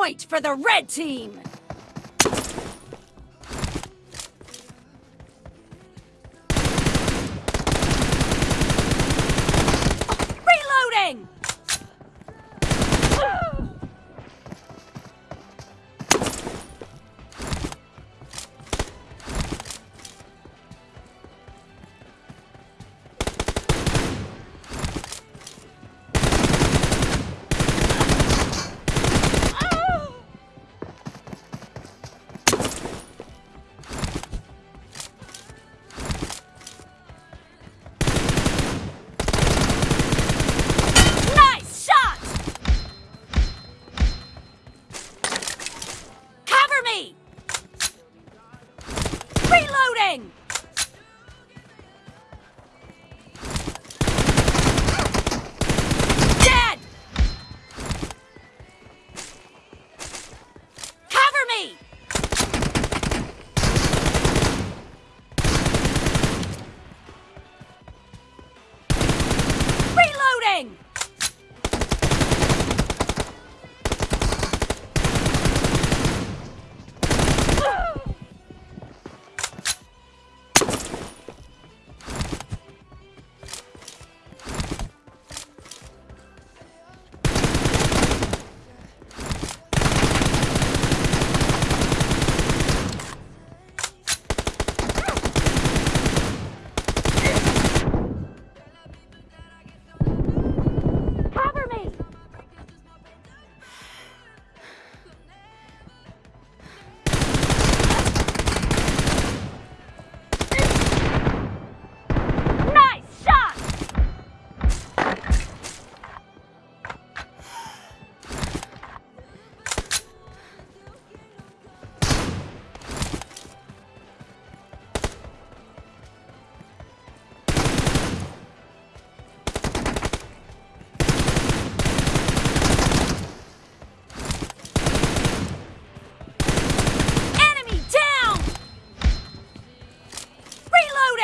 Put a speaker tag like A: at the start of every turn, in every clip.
A: point for the red team!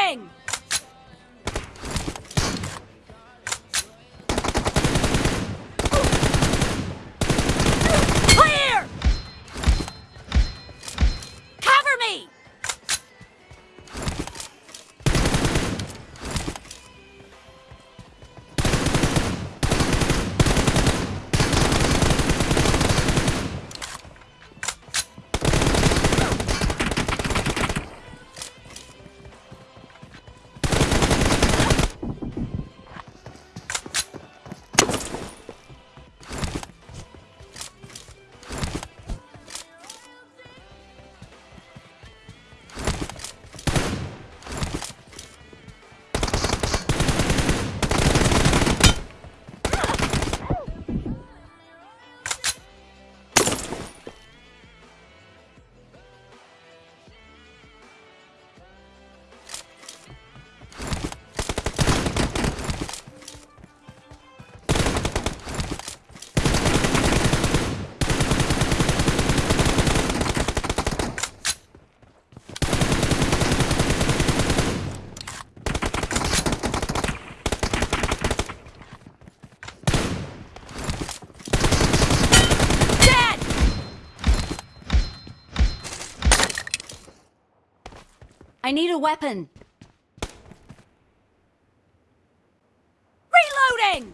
A: Reloading! I need a weapon. Reloading!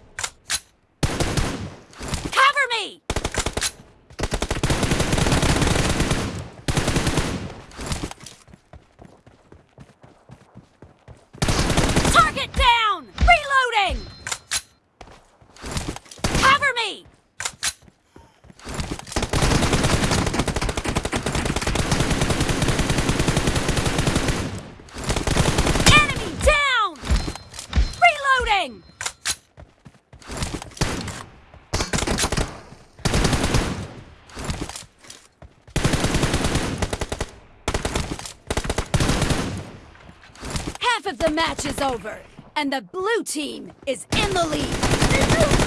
A: Half of the match is over, and the blue team is in the lead.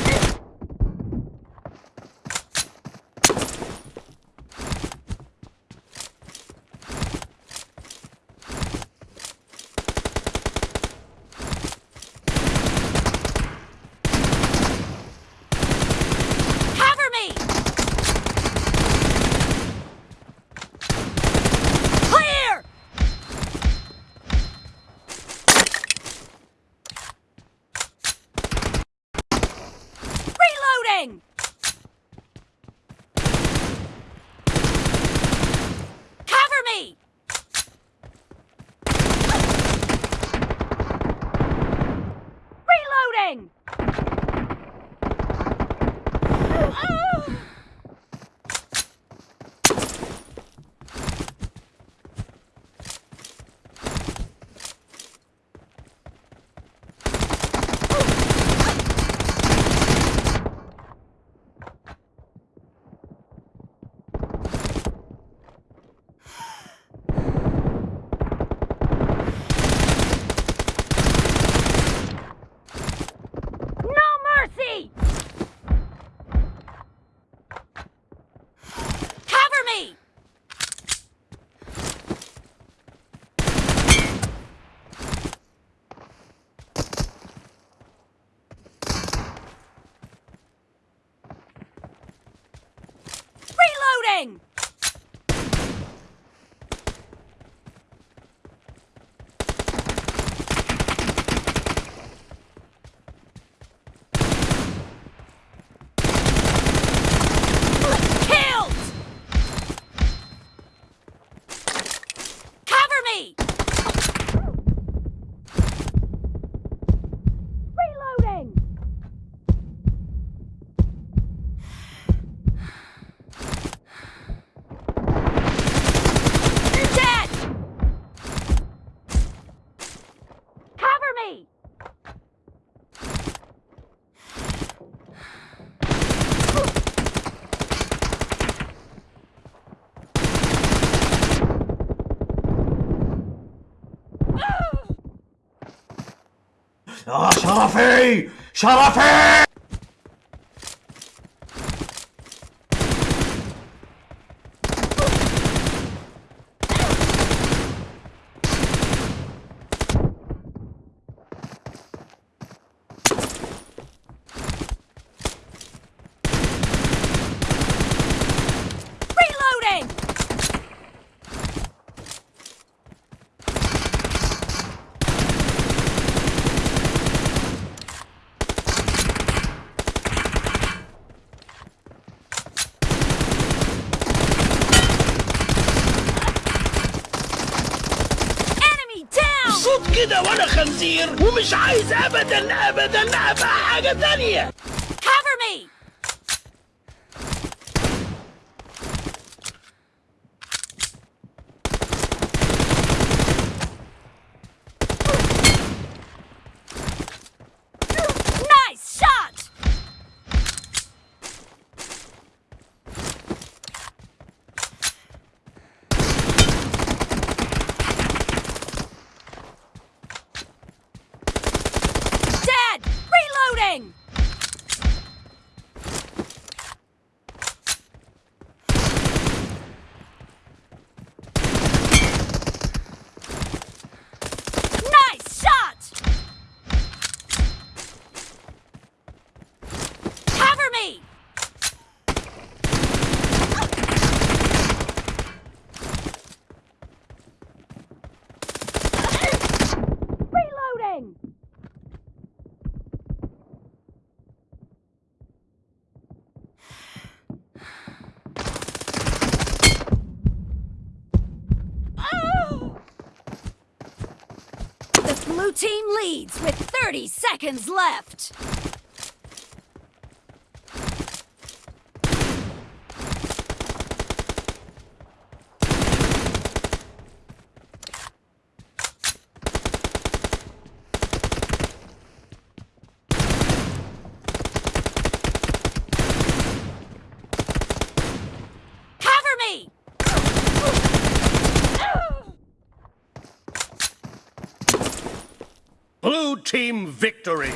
A: Reloading!
B: يا شرفي! شرفي!
C: كده وأنا خنزير ومش عايز ابدا ابدا ابقى حاجة تانية.
A: Blue team leads with 30 seconds left.
C: Victory